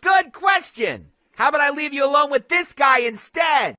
Good question. How about I leave you alone with this guy instead?